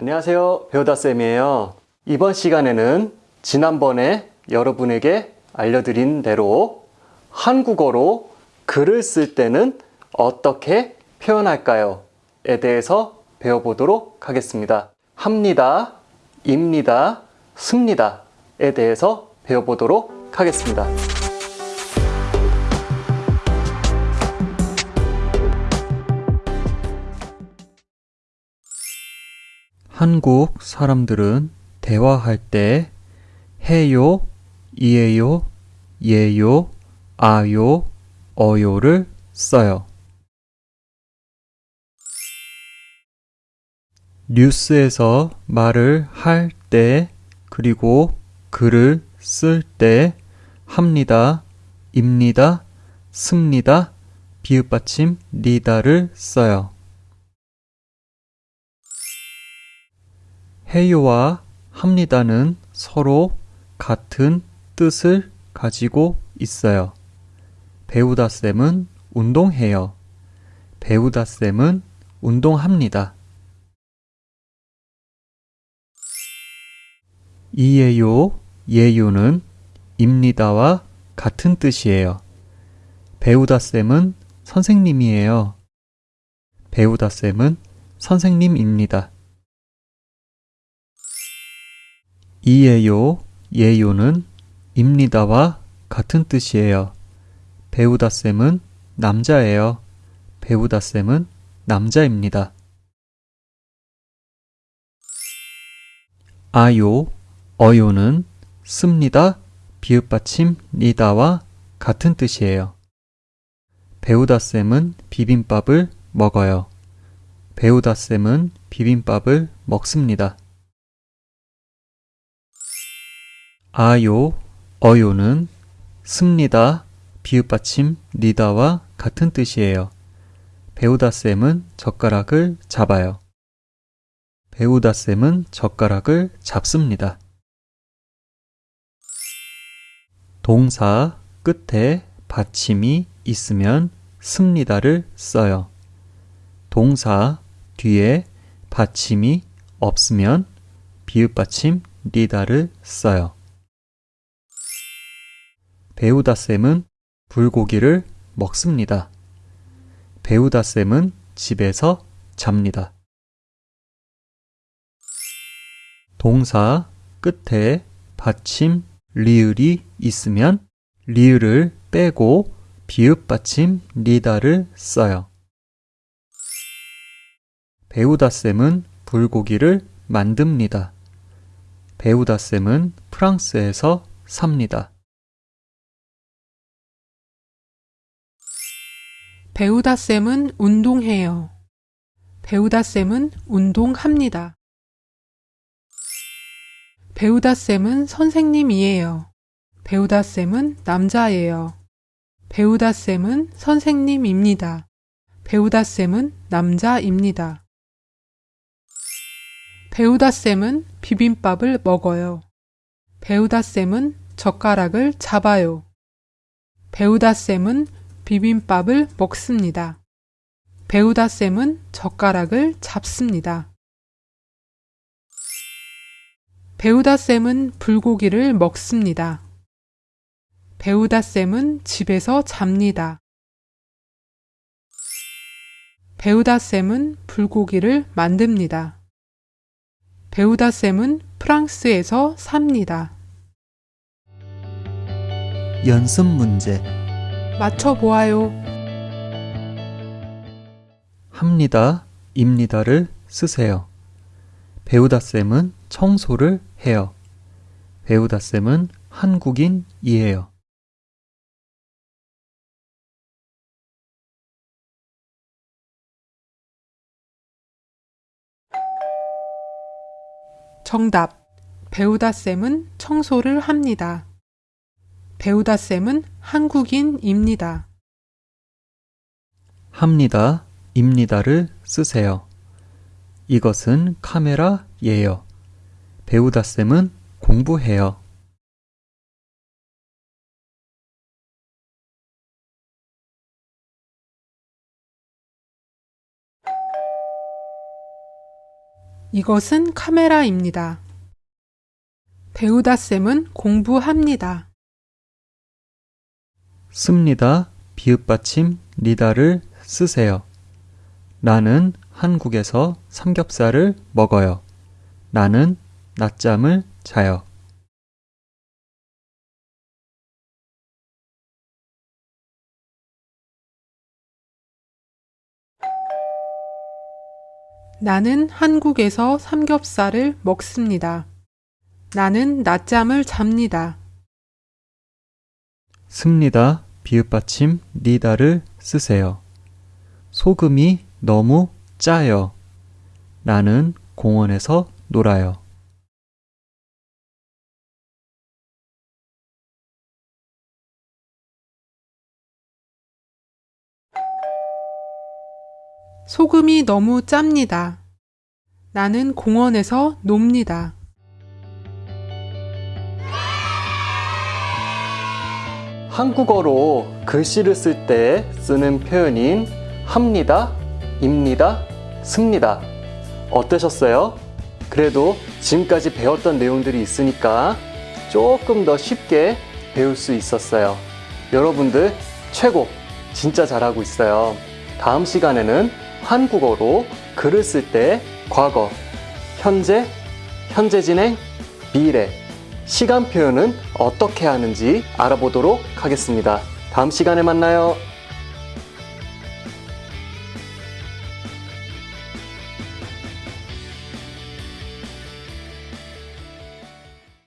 안녕하세요. 배우다쌤이에요. 이번 시간에는 지난번에 여러분에게 알려드린 대로 한국어로 글을 쓸 때는 어떻게 표현할까요? 에 대해서 배워보도록 하겠습니다. 합니다, 입니다, 습니다. 에 대해서 배워보도록 하겠습니다. 한국 사람들은 대화할 때 해요, 이에요, 예요, 아요, 어요를 써요. 뉴스에서 말을 할 때, 그리고 글을 쓸 때 합니다, 입니다, 습니다, 비읍받침 니다를 써요. 해요와 합니다는 서로 같은 뜻을 가지고 있어요. 배우다쌤은 운동해요. 배우다쌤은 운동합니다. 이에요, 예요는 입니다와 같은 뜻이에요. 배우다쌤은 선생님이에요. 배우다쌤은 선생님입니다. 이에요, 예요는 입니다와 같은 뜻이에요. 배우다쌤은 남자예요. 배우다쌤은 남자입니다. 아요, 어요는 씁니다, 비읍받침 니다와 같은 뜻이에요. 배우다쌤은 비빔밥을 먹어요. 배우다쌤은 비빔밥을 먹습니다. 아요, 어요는 습니다, 비읍받침 니다와 같은 뜻이에요. 배우다쌤은 젓가락을 잡아요. 배우다쌤은 젓가락을 잡습니다. 동사 끝에 받침이 있으면 습니다를 써요. 동사 뒤에 받침이 없으면 비읍받침 니다를 써요. 배우다쌤은 불고기를 먹습니다. 배우다쌤은 집에서 잡니다. 동사 끝에 받침 리을이 있으면 리을을 빼고 비읍 받침 니다를 써요. 배우다쌤은 불고기를 만듭니다. 배우다쌤은 프랑스에서 삽니다. 배우다쌤은 운동해요. 배우다쌤은 운동합니다. 배우다쌤은 선생님이에요. 배우다쌤은 남자예요. 배우다쌤은 선생님입니다. 배우다쌤은 남자입니다. 배우다쌤은 비빔밥을 먹어요. 배우다쌤은 젓가락을 잡아요. 배우다쌤은 비빔밥을 먹습니다. 배우다 쌤은 젓가락을 잡습니다. 배우다 쌤은 불고기를 먹습니다. 배우다 쌤은 집에서 잡니다. 배우다 쌤은 불고기를 만듭니다. 배우다 쌤은 프랑스에서 삽니다. 연습 문제 맞춰보아요. 합니다, 입니다를 쓰세요. 배우다쌤은 청소를 해요. 배우다쌤은 한국인이에요. 정답. 배우다쌤은 청소를 합니다. 배우다 쌤은 한국인입니다. 합니다, 입니다를 쓰세요. 이것은 카메라 예요. 배우다 쌤은 공부해요. 이것은 카메라입니다. 배우다 쌤은 공부합니다. 씁니다. 비읍 받침 니다를 쓰세요. 나는 한국에서 삼겹살을 먹어요. 나는 낮잠을 자요. 나는 한국에서 삼겹살을 먹습니다. 나는 낮잠을 잡니다. 씁니다. 비읍받침 니다를 쓰세요. 소금이 너무 짜요. 나는 공원에서 놀아요. 소금이 너무 짭니다. 나는 공원에서 놉니다. 한국어로 글씨를 쓸 때 쓰는 표현인 합니다, 입니다, 씁니다. 어떠셨어요? 그래도 지금까지 배웠던 내용들이 있으니까 조금 더 쉽게 배울 수 있었어요. 여러분들 최고! 진짜 잘하고 있어요. 다음 시간에는 한국어로 글을 쓸 때 과거, 현재, 현재 진행, 미래, 시간 표현은 어떻게 하는지 알아보도록 하겠습니다. 다음 시간에 만나요.